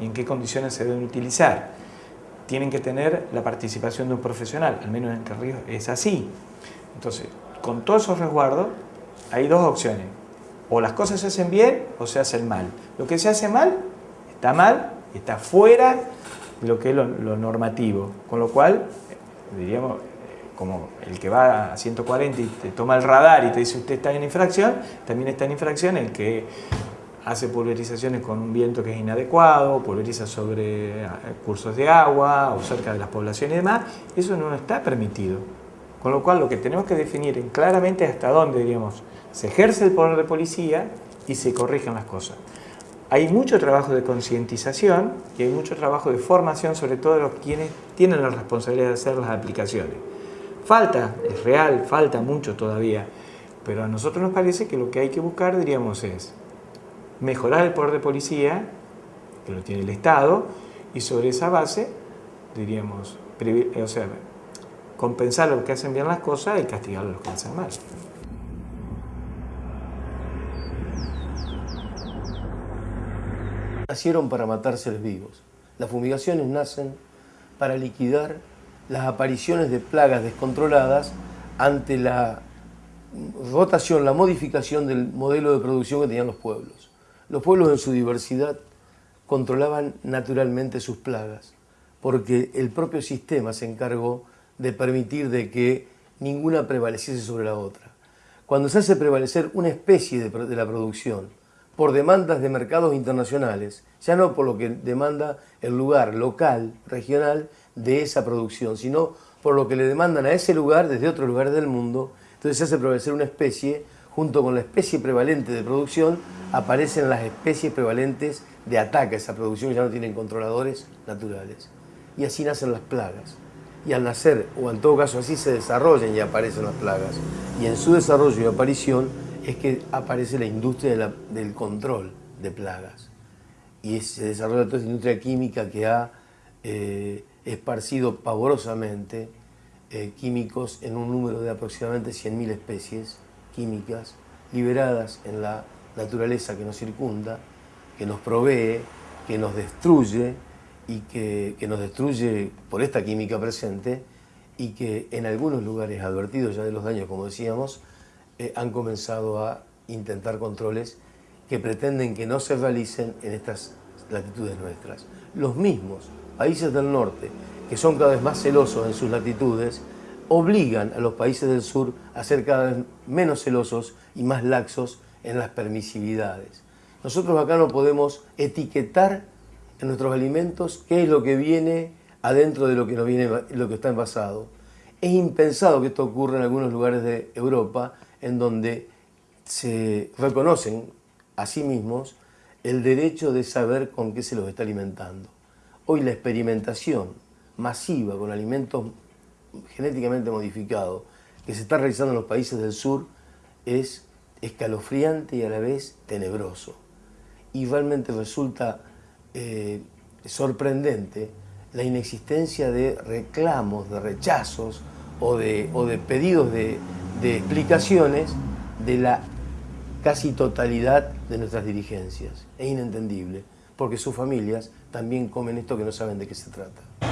y en qué condiciones se deben utilizar. Tienen que tener la participación de un profesional, al menos en Entre es así. Entonces, con todos esos resguardos, hay dos opciones. O las cosas se hacen bien o se hacen mal. Lo que se hace mal, está mal, está fuera de lo que es lo, normativo. Con lo cual, diríamos, como el que va a 140 y te toma el radar y te dice usted está en infracción, también está en infracción el que hace pulverizaciones con un viento que es inadecuado, pulveriza sobre eh, cursos de agua o cerca de las poblaciones y demás, eso no está permitido. Con lo cual lo que tenemos que definir claramente es hasta dónde, diríamos, se ejerce el poder de policía y se corrigen las cosas. Hay mucho trabajo de concientización y hay mucho trabajo de formación, sobre todo de los quienes tienen la responsabilidad de hacer las aplicaciones. Falta, es real, falta mucho todavía, pero a nosotros nos parece que lo que hay que buscar, diríamos, es mejorar el poder de policía, que lo tiene el Estado, y sobre esa base, diríamos, o sea, compensar a los que hacen bien las cosas y castigar a los que hacen mal. Nacieron para matar seres vivos. Las fumigaciones nacen para liquidar las apariciones de plagas descontroladas ante la rotación, la modificación del modelo de producción que tenían los pueblos. Los pueblos en su diversidad controlaban naturalmente sus plagas, porque el propio sistema se encargó de permitir de que ninguna prevaleciese sobre la otra. Cuando se hace prevalecer una especie de, de la producción por demandas de mercados internacionales, ya no por lo que demanda el lugar local, regional, de esa producción, sino por lo que le demandan a ese lugar desde otros lugares del mundo. Entonces se hace prevalecer una especie, junto con la especie prevalente de producción, aparecen las especies prevalentes de ataque a esa producción ya no tienen controladores naturales. Y así nacen las plagas. Y al nacer, o en todo caso así se desarrollan y aparecen las plagas. Y en su desarrollo y aparición es que aparece la industria del control de plagas. Y se desarrolla toda esa industria química que ha eh, esparcido pavorosamente eh, químicos en un número de aproximadamente 100.000 especies químicas liberadas en la naturaleza que nos circunda, que nos provee, que nos destruye y que, nos destruye por esta química presente y que en algunos lugares advertidos ya de los daños, como decíamos, eh, han comenzado a intentar controles que pretenden que no se realicen en estas latitudes nuestras. Los mismos países del norte, que son cada vez más celosos en sus latitudes, obligan a los países del sur a ser cada vez menos celosos y más laxos en las permisividades. Nosotros acá no podemos etiquetar en nuestros alimentos qué es lo que viene adentro de lo que, nos viene, lo que está envasado. Es impensado que esto ocurra en algunos lugares de Europa en donde se reconocen a sí mismos el derecho de saber con qué se los está alimentando. Hoy la experimentación masiva con alimentos genéticamente modificados que se está realizando en los países del sur es escalofriante y a la vez tenebroso. Y realmente resulta eh, sorprendente la inexistencia de reclamos, de rechazos o de, o de pedidos de, de explicaciones de la casi totalidad de nuestras dirigencias. Es inentendible, porque sus familias también comen esto que no saben de qué se trata.